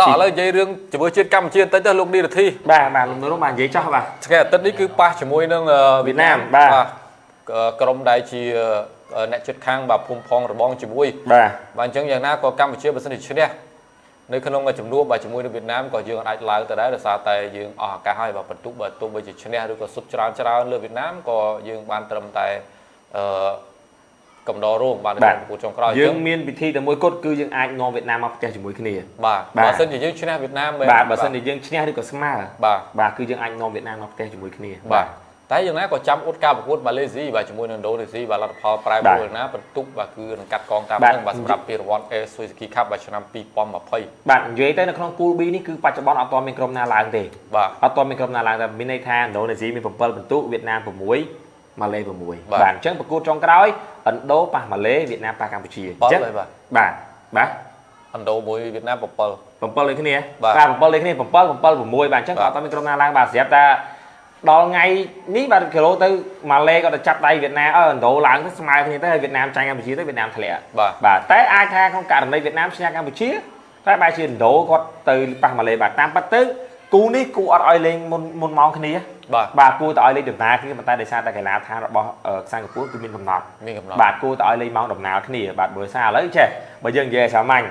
តោះឥឡូវនិយាយរឿងជាមួយជាតិកម្ពុជាបន្តិចទៅលោកនីរធីបាទបាទលោកនោះបាទនិយាយចោះបាទថ្ងៃអាទិត្យនេះគឺប៉ះជាមួយនឹងអឺវៀតណាមបាទអឺក្រុមដែលជាអឺអ្នកជិតខាងបាទភូមិផងរបងជាមួយបាទបាទអញ្ចឹងយ៉ាងណាក៏កម្ពុជាបើសិនជាឈ្នះនៅក្នុងចំនួនបាទជាមួយនឹងវៀតណាមក៏យើងអាចឡើងទៅដែរដោយសារតែយើងអស់ឱកាសហើយបាទបន្ទុកបើទោះបីជាឈ្នះឬក៏សុទ្ធច្រើនច្រើនលើវៀតណាមក៏យើងបានត្រឹមតែអឺ កំដររងបាទនៅក្នុងប្រកួតចុងក្រោយអញ្យើចឹងងមានវិធីតែមួយគត់គឺយើងអាចនាំវៀតណាមមកផ្ទះជាមួយគ្នាបាទបាទបើសិនជាយើងឈ្នះវៀតណាមមែនបាទបើសិនជាយើងឈ្នះឬក៏ស្មើបាទបាទគឺយើងអាចនាំវៀតណាមមកផ្ទះជាមួយគ្នាបាទតែយ៉ាងណាក៏ចាំអ៊ុតការប្រកួតម៉ាឡេស៊ីបាទជាមួយនឹងឥណ្ឌូនេស៊ីបាទលទ្ធផលប្រែប្រួលណាបន្ទុកបាទគឺនឹងកាត់កងតាមបាទនឹងបាទសម្រាប់ពានរង្វាន់ Air Suzuki Cup បាទឆ្នាំ2020បាទនិយាយទៅនៅក្នុង pool B នេះគឺបច្ចុប្បន្នអត់ទាន់មានក្រុមណាឡើងទេបាទអត់ទាន់មានក្រុមណាឡើងតែមានន័យថាឥណ្ឌូនេស៊ីមាន7បន្ទុកវៀតណាម6ម៉ាឡេ6បាទបាទអញ្ចឹងប្រកួតចុងក្រោយ ឥណ្ឌូប៉ះម៉ាឡេវៀតណាមប៉ះកម្ពុជា7អញ្ចឹងហើយបាទបាទបាទឥណ្ឌូមួយវៀតណាម7 7ដូចគ្នាបាទបាទ7ដូចគ្នា7 7 6បាទអញ្ចឹងក៏អត់មានក្រុមណាឡើងបាទស្រាប់តែដល់ថ្ងៃនេះបាទគីឡូទៅម៉ាឡេក៏ទៅចាប់ដៃវៀតណាមអឺឥណ្ឌូឡើងទៅស្មើគ្នាទៅហើយវៀតណាមចាញ់កម្ពុជាទៅវៀតណាមធ្លាក់បាទបាទតែអាចថាក្នុងករណីវៀតណាមឈ្នះកម្ពុជាតែបែរជាឥណ្ឌូគាត់ទៅប៉ះម៉ាឡេបាទតាមពិតទៅ គូនេះគូអត់ឲ្យលេងមុនមុនម៉ោងគ្នាបាទបាទគួរតែឲ្យលេងដំណើរគ្នាប៉ុន្តែដោយសារតែកីឡាដ្ឋានរបស់អឺសិង្ហបុរីគឺមានកំណត់មានកំណត់បាទគួរតែឲ្យលេងម៉ោងដំណើរគ្នាបាទបើសារឥឡូវចេះបើយើងនិយាយឲ្យសាមញ្ញ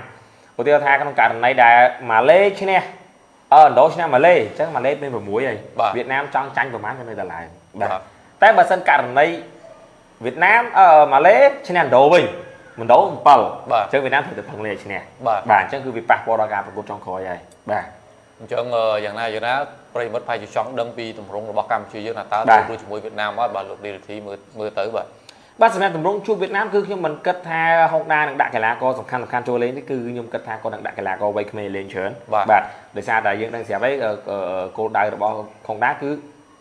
ឧទាហរណ៍ថាក្នុងករណីដែលម៉ាឡេឈ្នះអឺឥណ្ឌូឈ្នះម៉ាឡេអញ្ចឹងម៉ាឡេមាន6ហើយបាទវៀតណាមចង់ចាញ់ប្រហែលក៏នៅតែឡើងបាទតែបើសិនករណីវៀតណាមអឺម៉ាឡេឈ្នះឥណ្ឌូវិញឥណ្ឌូ7បាទអញ្ចឹងវៀតណាមត្រូវតែផឹងលេខឈ្នះបាទបាទអញ្ចឹងគឺវាប៉ះពាល់ដល់ការប្រកួតចុងក្រោយហើយបាទ អញ្ចឹងអឺយ៉ាងណាយ៉ាងណាប្រិយមិត្តប្រហែលជាចង់ដឹងពីទម្រង់របស់កម្ពុជាយើងថាតើបាទទៅជាមួយវៀតណាមអត់បាទលោកឌីរធីមើលមើលទៅបាទបាទសម្រាប់ទម្រង់ជួបវៀតណាមគឺខ្ញុំមិនគិតថាហុងដានឹងដាក់កីឡាករសំខាន់សំខាន់ចូលលេងនេះគឺខ្ញុំគិតថាគាត់នឹងដាក់កីឡាករវ័យក្មេងលេងច្រើនបាទបាទដោយសារតែយើងដឹងស្រាប់ហើយអឺអឺគោលដៅរបស់ហុងដាគឺ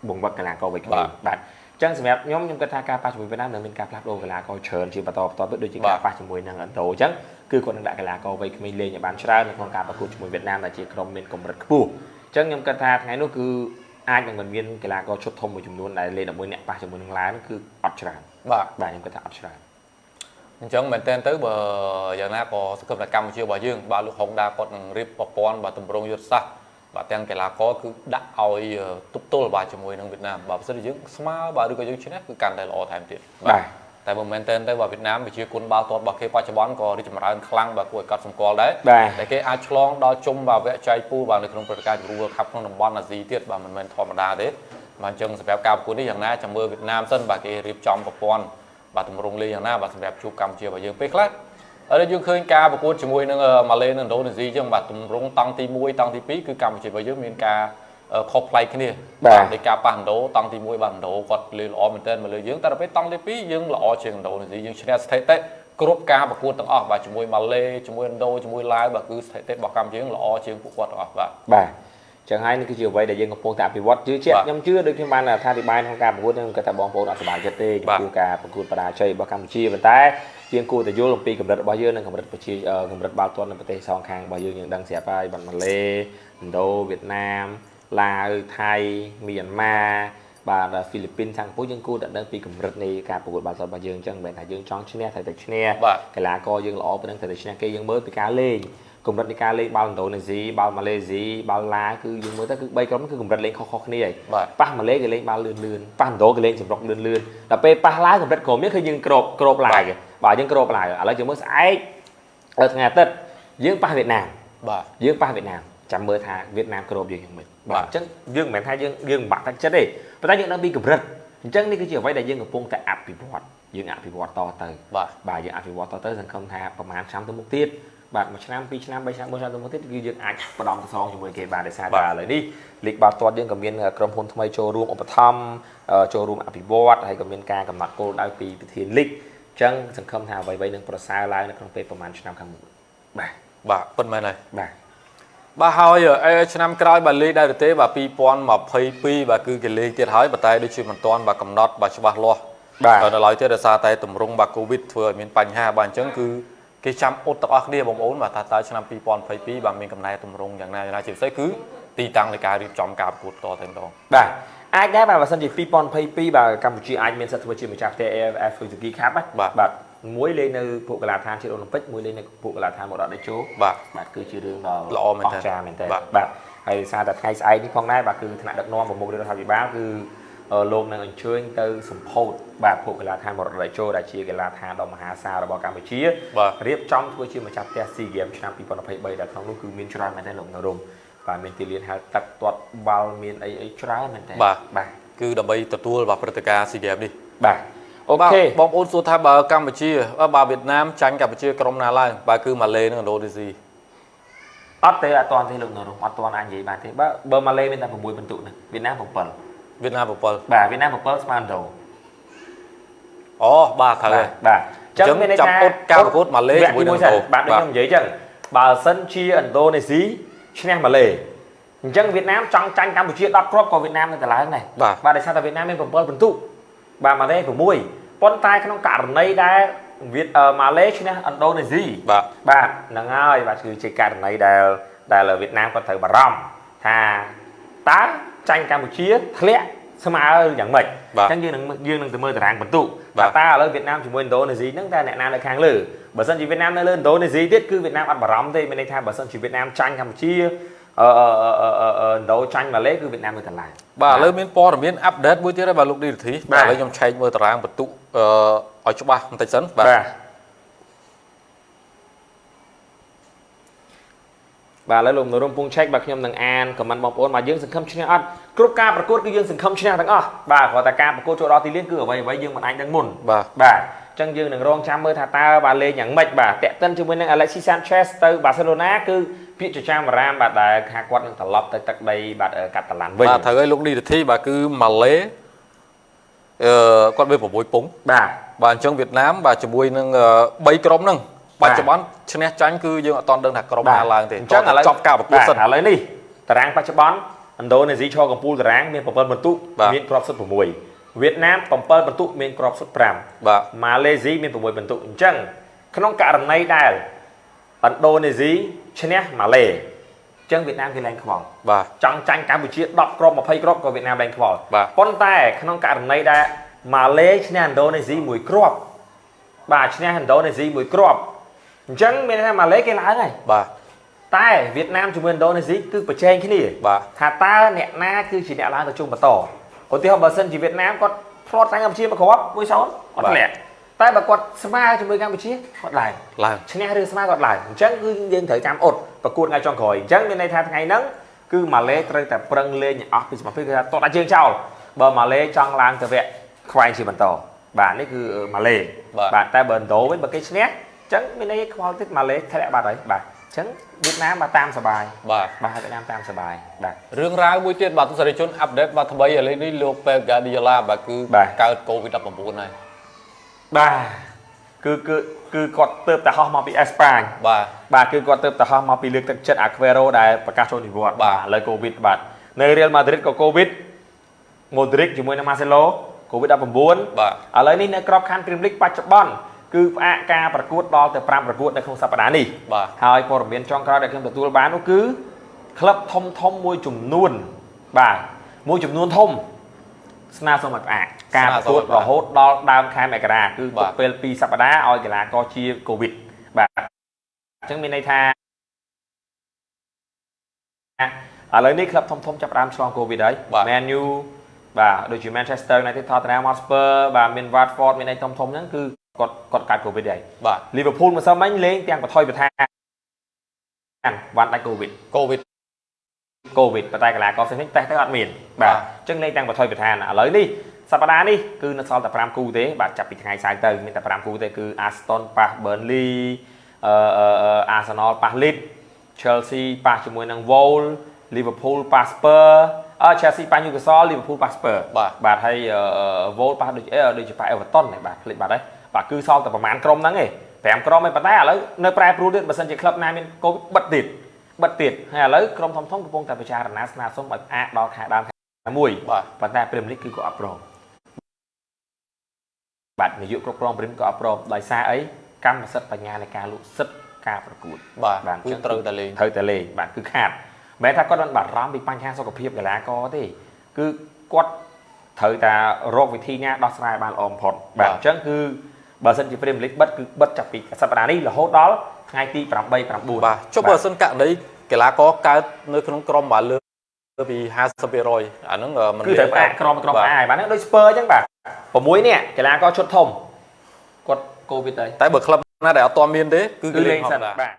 បង្វឹកកីឡាករវ័យក្មេងបាទអញ្ចឹងសម្រាប់ខ្ញុំខ្ញុំគិតថាការប៉ះជាមួយវៀតណាមនឹងមានការផ្លាស់ប្ដូរកីឡាករច្រើនជាបន្តបន្ទាប់ទៅដូចជាការប៉ះជាមួយនឹងឥណ្ឌូអញ្ចឹង គឺគាត់នឹងដាក់កីឡាករវ័យក្មេងលេងឲ្យបានច្រើននៅក្នុងការប្រកួតជាមួយវៀតណាមដែលជាក្រុមមានកម្រិតខ្ពស់អញ្ចឹងខ្ញុំគិតថាថ្ងៃនោះគឺអាចនឹងមិនមានកីឡាករឈុតធំមួយចំនួនដែលលេងជាមួយអ្នកប៉ះជាមួយនឹងឡានគឺអត់ច្រើនបាទបាទខ្ញុំគិតថាអត់ច្រើនអញ្ចឹងមែនតើទៅបើយ៉ាងណាក៏សង្ឃឹមថាកម្ពុជារបស់យើងបាទលោកហុងដាគាត់នឹងរៀបប្រព័ន្ធបាទទម្រង់យុទ្ធសាស្ត្របាទទាំងកីឡាករគឺដាក់ឲ្យអឺទប់ទល់បាទជាមួយនឹងវៀតណាមបាទបើសិនជាយើងស្មើបាទឬក៏យើងឈ្នះគឺកាន់តែល្អថែមទៀតបាទ តែបើមែនតើទៅបាទវៀតណាមវិជាគុណបាល់ទាត់របស់គេបច្ចុប្បន្នក៏រីកចម្រើនខ្លាំងបាទគួរឲ្យកត់សម្គាល់ដែរបាទតែគេអាចឆ្លងដល់ជុំបាទវគ្គចែកពូបាទនៅក្នុងព្រឹត្តិការណ៍ជម្រុំ World Cup ក្នុងតំបន់អាស៊ីទៀតបាទមិនមែនធម្មតាទេបាទអញ្ចឹងសម្រាប់ការប្រកួតនេះយ៉ាងណាចាំមើលវៀតណាមសិនបាទគេរៀបចំប្រព័ន្ធបាទទម្រង់លេងយ៉ាងណាបាទសម្រាប់ជួបកម្ពុជារបស់យើងពេលខ្លះឥឡូវយើងឃើញការប្រកួតជាមួយនឹងម៉ាឡេនិងឥណ្ឌូនេស៊ីអញ្ចឹងបាទទម្រង់តង់ទី1តង់ទី2គឺកម្ពុជារបស់យើងមានការអឺ ខុសប្លែកគ្នាបាទដោយការប៉ះឥណ្ឌូតង់ទី1បាទឥណ្ឌូគាត់លេងល្អមែនទែនមកលើយើងតែដល់ពេលតង់ទី2យើងល្អជាងឥណ្ឌូនេស៊ីយើងឈ្នះស្ថិតិគ្រប់ការប្រកួតទាំងអស់បាទជាមួយម៉ាឡេជាមួយឥណ្ឌូជាមួយឡាវបាទគឺស្ថិតិរបស់កម្ពុជាយើងល្អជាងពួកគាត់ទាំងអស់បាទបាទចឹងហើយនេះគឺជាអ្វីដែលយើងកំពុងតែអភិវឌ្ឍជឿជាក់បាទខ្ញុំជឿដូចខ្ញុំបានថាអធិប្បាយក្នុងការប្រកួតខ្ញុំគាត់ថាបងប្អូនអត់សប្បាយចិត្តទេចំបាទពោះការប្រកួតបរាជ័យរបស់កម្ពុជាប៉ុន្តែយើងគួរតែយល់អំពីកម្រិតរបស់យើងនិងកម្រិតប្រជាអឺកម្រិតបាល់ទាត់នៅប្រទេសសងខាងរបស់យើងយើងដឹងស្រាប់ហើយបាត់ម៉ាឡេឥណ្ឌូវៀតណាម ឡាវថៃមីយ៉ាន់ម៉ាបាទហ្វីលីពីនសិង្ហបុរីយើងគួរតែដឹងពីកម្រិតនៃការប្រកួតបាល់ទាត់របស់យើងអញ្ចឹងមិនមែនថាយើងចង់ឈ្នះត្រូវតែឈ្នះបាទកីឡាករយើងល្អប៉ុណ្ណឹងត្រូវតែឈ្នះគេយើងមើលពីការលេងកម្រិតនៃការលេងបាល់ឥណ្ឌូនេស៊ីបាល់ម៉ាឡេស៊ីបាល់ឡាវគឺយើងមើលទៅគឺ3ក្រុមគឺកម្រិតលេងខុសៗគ្នាហើយបាទប៉ះម៉ាឡេគេលេងបាល់លឿនលឿនប៉ះឥណ្ឌូគេលេងចម្រុកលឿនលឿនដល់ពេលប៉ះឡាវកម្រិតក្រុមនេះគឺយើងក្របក្របឡាវគេបាទយើងក្របឡាវឥឡូវយើងមើលស្អែកដល់ថ្ងៃអាទិត្យយើងប៉ះវៀតណាមបាទយើងប៉ះវៀតណាមចាំមើលថាវៀតណាមក្របយើងយ៉ាងម៉េច បាទបាទអញ្ចឹងយើងមិនមែនថាយើងយើងមិនបាក់ទឹកចិត្តទេប៉ុន្តែយើងដឹងពីកម្រិតអញ្ចឹងនេះគឺជាអ្វីដែលយើងកំពុងតែអភិវឌ្ឍយើងអភិវឌ្ឍតទៅបាទបាទយើងអភិវឌ្ឍតទៅសង្ឃឹមថាប្រហែលឆ្នាំទៅមុខទៀតបាទមួយឆ្នាំពីរឆ្នាំបីឆ្នាំមួយឆ្នាំទៅមុខទៀតគឺយើងអាចបដំសងជាមួយគេបានដោយសារបាទតែឥឡូវនេះលីកបាល់ទាត់យើងក៏មានក្រុមហ៊ុនថ្មីចូលរួមឧបត្ថម្ភអឺចូលរួមអភិវឌ្ឍហើយក៏មានការកំណត់គោលដៅពីប្រធានលីកអញ្ចឹងសង្ឃឹមថាអ្វីៗនឹងប្រសើរឡើងនៅក្នុងពេលប្រហែលឆ្នាំខាងមុខបាទបាទពិតមែនហើយបាទ បាទហើយអេឆ្នាំក្រោយបាទលេខដែរឬទេបាទ2022បាទគឺគេលេខទៀតហើយប៉ុន្តែដូចជាមិនទាន់បាទកំណត់បាទច្បាស់លាស់បាទនៅឡើយទេដោយសារតែទម្រង់បាទ Covid ធ្វើឲ្យមានបញ្ហាបាទអញ្ចឹងគឺគេចាំអត់ទាំងអស់គ្នាបងប្អូនបាទថាតើឆ្នាំ2022បាទមានកំណែទម្រង់យ៉ាងណាយ៉ាងណាជាពិសេសគឺទីតាំងនៃការរៀបចំការប្រកួតតតែម្ដងបាទអាចដែរបាទបើសិនជា2022បាទកម្ពុជាអាចមានសិទ្ធិធ្វើជាម្ចាស់ផ្ទះ AFF Suzuki Cup ណាបាទបាទ មួយលេងនៅពួកកីឡាដ្ឋានជាតិអូឡ িম্প ិកមួយលេងនៅពួកកីឡាដ្ឋានមរតកតេជោបាទបាទគឺជារឿងដ៏ល្អមែនទែនអស្ចារ្យមែនតើបាទបាទហើយសារតែថ្ងៃស្អែកនេះផងដែរបាទគឺថ្នាក់ដឹកនាំប្រមុខរដ្ឋាភិបាលគឺអឺលោកនឹងអញ្ជើញទៅសម្ពោធបាទពួកកីឡាដ្ឋានមរតកតេជោដែលជាកីឡាដ្ឋានដ៏មហាសាលរបស់កម្ពុជាបាទរៀបចំធ្វើជាម្ចាស់ផ្ទះ SEA Games ឆ្នាំ2023ដែលក្នុងនោះគឺមានច្រើនមែនទែនលោកនរមបាទមានទីលានហែលទឹកទាត់បាល់មានអីអីច្រើនមែនទែនបាទបាទគឺដើម្បីទទួលបាទព្រឹត្តិការណ៍ SEA Games នេះបាទ អូបាទខេបងប្អូនសួរថាបើកម្ពុជាបើវៀតណាមចាញ់កម្ពុជាក្រុមណាឡើងបាទគឺម៉ាឡេនិងឥណ្ឌូនេស៊ីអត់ទេអត់ទាន់ទេលោកនរមអត់ទាន់អាចនិយាយបានទេបើបើម៉ាឡេមានតែ6ពិន្ទុហ្នឹងវៀតណាម7វៀតណាម7បាទវៀតណាម7ស្មើឥណ្ឌូអូបាទត្រូវហើយបាទអញ្ចឹងចាប់អ៊ុតការប្រកួតម៉ាឡេជាមួយនឹងឥណ្ឌូបាទដូចខ្ញុំនិយាយអញ្ចឹងបើសិនជាឥណ្ឌូនេស៊ីឈ្នះម៉ាឡេអញ្ចឹងវៀតណាមចង់ចាញ់កម្ពុជា10គ្រាប់ក៏វៀតណាមនៅតែឡើងដែរបាទបាទដោយសារតែវៀតណាមមាន7ពិន្ទុបាទម៉ាឡេ6 ប៉ុន្តែក្នុងករណីដែលវៀតអឺម៉ាឡេឈ្នះឥណ្ឌូនេស៊ីបាទបាទហ្នឹងហើយបាទគឺជាករណីដែលដែលវៀតណាមគាត់ត្រូវបារម្ភថាតើចាញ់កម្ពុជាធ្លាក់ស្មើយ៉ាងម៉េចបាទអញ្ចឹងយើងនឹងយើងនឹងទៅមើលតារាងពិន្ទុបាទតើឥឡូវវៀតណាមជាមួយឥណ្ឌូនេស៊ីហ្នឹងតើអ្នកណានៅខាងលើបើសិនជាវៀតណាមនៅលើឥណ្ឌូនេស៊ីទៀតគឺវៀតណាមអត់បារម្ភទេមានន័យថាបើសិនជាវៀតណាមចាញ់កម្ពុជា អឺអឺអឺអឺអឺឥណ្ឌូចាញ់ម៉ាឡេគឺវៀតណាមនៅតែឡើងបាទឥឡូវមានព័ត៌មានអាប់ដេតមួយទៀតហើយបាទលោកឌីរធីបាទបាទឥឡូវខ្ញុំឆែកមើលតារាងបន្ទុកអឺឲ្យច្បាស់បន្តិចសិនបាទបាទបាទឥឡូវលោកនរមពងឆែកបាទខ្ញុំនឹងអានខមមិនបងប្អូនបាទយើងសង្ឃឹមឈ្នះអត់គ្រប់ការប្រកួតគឺយើងសង្ឃឹមឈ្នះទាំងអស់បាទគ្រាន់តែការប្រកួតចូលដល់ទីលានគឺអ្វីអ្វីយើងមិនអាចដឹងមុនបាទបាទ អញ្ចឹងយើងនឹងរងចាំមើលថាតើបាទលេងយ៉ាងម៉េចបាទតាក់ទិនជាមួយនឹង Alexis Sanchez ទៅ Barcelona គឺពាក្យចចាមបារាមបាទដែលថាគាត់នឹងត្រឡប់ទៅទឹកដីបាទអឺកាតាឡាន់វិញបាទត្រូវឲ្យលោកឌីរធីបាទគឺម៉ាឡេអឺគាត់មាន6ពងបាទបាទអញ្ចឹងវៀតណាមបាទជាមួយនឹង3ក្រុមហ្នឹងបច្ចុប្បន្នឈ្នះចាញ់គឺយើងអត់តន់ដឹងថាក្រុមណាឡើងទេអញ្ចឹងឥឡូវចប់ការប្រកួតសិនបាទឥឡូវនេះតារាងបច្ចុប្បន្នឥណ្ឌូនេស៊ីឈរកំពូលតារាងមាន7បន្ទុកបាទមានគ្រាប់សុទ្ធ6 វៀតណាម7បន្ទុកមានគ្រាប់សុទ្ធ5បាទម៉ាឡេស៊ីមាន6បន្ទុកអញ្ចឹងក្នុងករណីដែលឥណ្ឌូនេស៊ីឈ្នះម៉ាឡេអញ្ចឹងវៀតណាមគេឡើងខ្វល់បាទចង់ចាញ់កម្ពុជា10គ្រាប់20គ្រាប់ក៏វៀតណាមឡើងខ្វល់បាទប៉ុន្តែក្នុងករណីដែលម៉ាឡេឈ្នះឥណ្ឌូនេស៊ីមួយគ្រាប់បាទឈ្នះឥណ្ឌូនេស៊ីមួយគ្រាប់អញ្ចឹងមានន័យថាម៉ាឡេគេឡើងហើយបាទតែវៀតណាមជាមួយឥណ្ឌូនេស៊ីគឺប្រជែងគ្នាបាទថាតើអ្នកណាគឺជាអ្នកឡើងទៅជុំបន្ត ឧទាហរណ៍បើសិនជាវៀតណាមគាត់ផ្្លាត់ចាញ់កម្ពុជាមួយគ្រាប់មួយសូនគាត់ធ្លាក់តែបើគាត់ស្មើជាមួយកម្ពុជាគាត់ឡើងឡើងឈ្នះឬស្មើគាត់ឡើងអញ្ចឹងគឺយើងត្រូវចាំអត់ប្រកួតថ្ងៃចុងក្រោយអញ្ចឹងមានន័យថាថ្ងៃហ្នឹងគឺម៉ាឡេត្រូវតែប្រឹងលេងឲ្យអស់ពីសមាជិកគឺថាតោះដាក់ជើងចោលបើម៉ាឡេចង់ឡើងទៅវគ្គខ្វែងជាបន្តបាទនេះគឺម៉ាឡេបាទបាទតែបើឥណ្ឌូវិញបើគេឈ្នះអញ្ចឹងមានន័យខ្វល់ទៀតម៉ាឡេធ្លាក់បាត់ហើយបាទអញ្ចឹងវៀតណាមបាទតាមសបាយបាទបាទវៀតណាមតាមសបាយបាទរឿងរ៉ាវមួយទៀតបាទទស្សនិកជនអាប់ដេតបាទថ្មីឥឡូវនេះលោក Pep Guardiola បាទគឺបាទកើត COVID-19 ហើយបាទគឺគឺគឺគាត់ទៅតែហោះមកពីអេស្ប៉ាញបាទបាទគឺគាត់ទៅតែហោះមកពីលើកទឹកចិត្ត Aguero ដែលប្រកាសចូលនិវត្តន៍បាទឥឡូវ Covid បាទនៅ Real Madrid ក៏ Covid Modric ជាមួយនឹង Marcelo Covid 19 បាទឥឡូវនេះនៅក្របខ័ណ្ឌ Premier League បច្ចុប្បន្ន គឺផ្អាកការប្រកួតដល់ទៅ5ប្រកួតនៅក្នុងសប្តាហ៍នេះបាទហើយព័ត៌មានចុងក្រោយដែលខ្ញុំទទួលបាននោះគឺក្លឹបធំធំមួយចំនួនបាទមួយចំនួនធំស្នើសុំឲ្យផ្អាកការប្រកួតរហូតដល់ដើមខែមករាគឺទុកពេល2សប្តាហ៍ឲ្យកីឡាករជាកូវីដបាទអញ្ចឹងមានន័យថាឥឡូវនេះក្លឹបធំធំចាប់ផ្ដើមឆ្លងកូវីដហើយ Man U បាទដូចជា Manchester United Tottenham Hotspur បាទមាន Watford មានអីធំធំហ្នឹងគឺ គាត់គាត់កាត់កូវីដហើយបាទ Liverpool ម្សិលមិញលេងទាំងបថុយបថាវ៉ាន់ដាច់កូវីដ COVID កូវីដប៉ុន្តែកីឡាករផ្សេងៗតេស្តទៅអត់មានបាបាទទអញ្ចឹងលេងទាំងបថុយបថាឥឡូវនេះសប្តាហ៍នេះគឺនៅសល់តែ5គូទេបាទចាប់ពីថ្ងៃសៅរ៍ទៅមានតែ5គូទេគឺ Aston ប៉ះ Burnley អឺអឺអឺ Arsenal ប៉ះ Leeds Chelsea ប៉ះជាមួយនឹង Wolves Liverpool ប៉ះ Spurs អឺ Chelsea ប៉ះ Newcastle Liverpool ប៉ះ Spurs បាទបាទហើយអឺ Wolves ប៉ះដូចអឺដូចជាប៉ះ Everton ហ្នឹងបាទភ្លេចបាត់ហើយ បាទគឺសល់តែប្រហែលក្រុមហ្នឹងឯង5ក្រុមឯងប៉ុន្តែឥឡូវនៅប្រែប្រួលទៀតបើសិនជាក្លឹបណាមានកូវីដបិទទៀតបិទទៀតហើយឥឡូវក្រុមធំធំកំពុងតែពិចារណាស្នើសុំឲ្យផ្អាកដល់ខែដើមខែមួយបាទប៉ុន្តែ Premier League គឺក៏អត់ព្រមបាទនាយកគ្រប់គ្រង Premier ក៏អត់ព្រមដោយសារអីកម្មសិទ្ធិបញ្ញានៃការលក់សិទ្ធិការប្រកួតបាទបាទគឺត្រូវតែលេងត្រូវតែលេងបាទគឺខាតមិនមែនថាគាត់មិនបារម្ភពីបញ្ហាសុខភាពកីឡាករទេគឺគាត់ត្រូវតែរកវិធីណាដោះស្រាយបានល្អបំផុតបាទអញ្ចឹងគឺ បើសិនជា Premier League បិទគឺបិទចាប់ពីសប្តាហ៍នេះរហូតដល់ថ្ងៃទី8 9បាទចុះបើសិនករណីកីឡាករកើតនៅក្នុងក្រុមបាទលើលើពី50%អាហ្នឹងមិនគឺត្រូវផ្អាកក្រុមក្រុមផ្អាកបាទហ្នឹងដូច Spurs អញ្ចឹងបាទ6នាក់កីឡាករឈុតធំគាត់កូវីដហើយតែបើក្លឹបណាដែលអត់ទាន់មានទេគឺគឺគេលេលេងងធសិម្មនតាបាទ